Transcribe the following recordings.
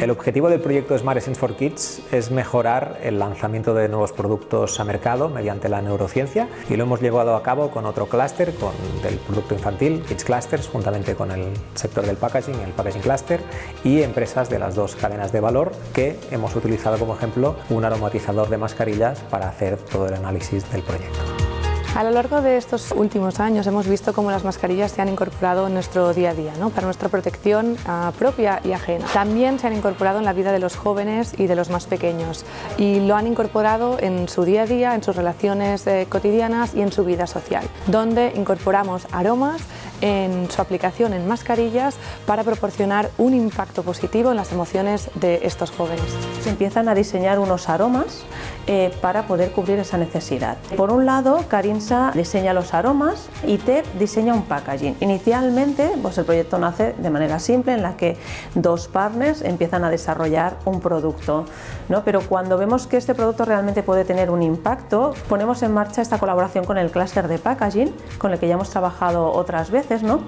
El objetivo del proyecto Smart Essence for Kids es mejorar el lanzamiento de nuevos productos a mercado mediante la neurociencia y lo hemos llevado a cabo con otro clúster, del producto infantil, Kids Clusters, juntamente con el sector del packaging, el Packaging Cluster y empresas de las dos cadenas de valor que hemos utilizado como ejemplo un aromatizador de mascarillas para hacer todo el análisis del proyecto. A lo largo de estos últimos años hemos visto cómo las mascarillas se han incorporado en nuestro día a día, ¿no? para nuestra protección uh, propia y ajena. También se han incorporado en la vida de los jóvenes y de los más pequeños y lo han incorporado en su día a día, en sus relaciones eh, cotidianas y en su vida social, donde incorporamos aromas en su aplicación en mascarillas para proporcionar un impacto positivo en las emociones de estos jóvenes. Se empiezan a diseñar unos aromas eh, para poder cubrir esa necesidad. Por un lado, Carinsa diseña los aromas y TEP diseña un packaging. Inicialmente, pues el proyecto nace de manera simple en la que dos partners empiezan a desarrollar un producto, ¿no? pero cuando vemos que este producto realmente puede tener un impacto, ponemos en marcha esta colaboración con el clúster de packaging, con el que ya hemos trabajado otras veces ¿no?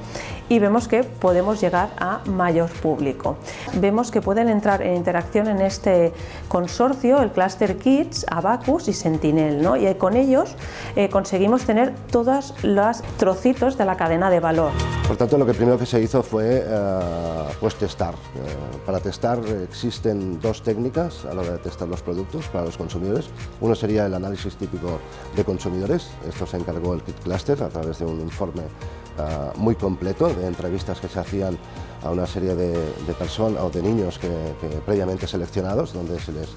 Y vemos que podemos llegar a mayor público. Vemos que pueden entrar en interacción en este consorcio el Cluster Kids, Abacus y Sentinel ¿no? y con ellos eh, conseguimos tener todos los trocitos de la cadena de valor. Por tanto, lo que primero que se hizo fue eh, pues testar. Eh, para testar existen dos técnicas a la hora de testar los productos para los consumidores. Uno sería el análisis típico de consumidores, esto se encargó el Kit Cluster a través de un informe uh, muy completo de entrevistas que se hacían a una serie de, personas o de niños que, previamente seleccionados, donde se les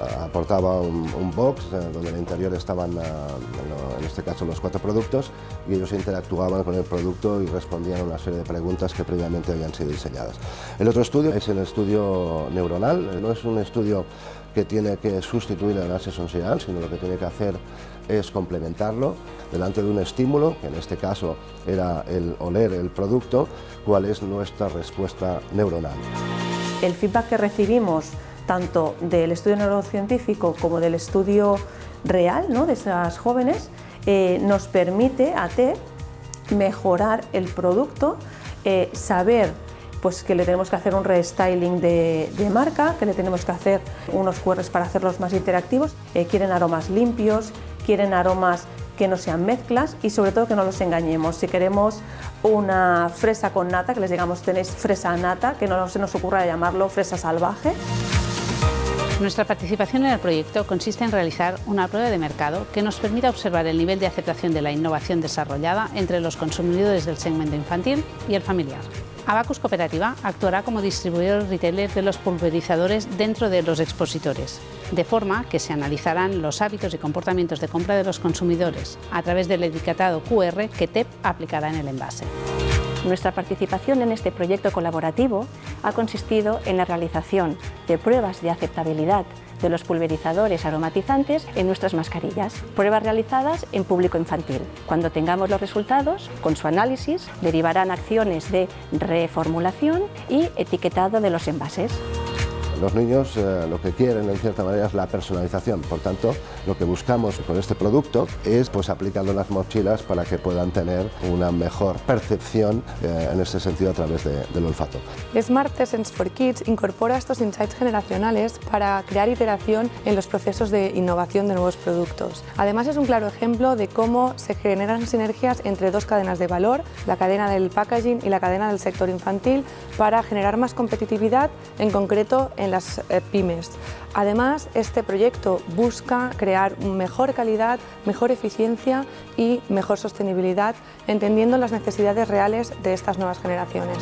aportaba un, un box uh, donde en el interior estaban, en este caso, los cuatro productos y ellos interactuaban con el producto y respondían a una serie de preguntas que previamente habían sido diseñadas. El otro estudio es el estudio neuronal, no es un estudio que tiene que sustituir el análisis sensorial, sino lo que tiene que hacer es complementarlo delante de un estímulo, que en este caso era el oler el producto, cuál es nuestra respuesta neuronal. El feedback que recibimos tanto del estudio neurocientífico como del estudio real ¿no? de esas jóvenes eh, nos permite a TEP mejorar el producto, eh, saber pues que le tenemos que hacer un restyling de, de, marca, que le tenemos que hacer unos QRs para hacerlos más interactivos, eh, quieren aromas limpios, quieren aromas que no sean mezclas y sobre todo que no los engañemos. Si queremos una fresa con nata, que les digamos tenéis fresa nata, que no se nos ocurra llamarlo fresa salvaje. Nuestra participación en el proyecto consiste en realizar una prueba de mercado que nos permita observar el nivel de aceptación de la innovación desarrollada entre los consumidores del segmento infantil y el familiar. Abacus Cooperativa actuará como distribuidor retailer de los pulverizadores dentro de los expositores, de forma que se analizarán los hábitos y comportamientos de compra de los consumidores a través del etiquetado QR que TEP aplicará en el envase. Nuestra participación en este proyecto colaborativo ha consistido en la realización de pruebas de aceptabilidad de los pulverizadores aromatizantes en nuestras mascarillas, pruebas realizadas en público infantil. Cuando tengamos los resultados, con su análisis, derivarán acciones de reformulación y etiquetado de los envases. Los niños eh, lo que quieren en cierta manera es la personalización, por tanto lo que buscamos con este producto es pues aplicando las mochilas para que puedan tener una mejor percepción eh, en este sentido a través de, del olfato. Smart Essence for Kids incorpora estos insights generacionales para crear iteración en los procesos de innovación de nuevos productos. Además es un claro ejemplo de cómo se generan sinergias entre dos cadenas de valor, la cadena del packaging y la cadena del sector infantil, para generar más competitividad, en concreto en las eh, pymes. Además, este proyecto busca crear mejor calidad, mejor eficiencia y mejor sostenibilidad, entendiendo las necesidades reales de estas nuevas generaciones.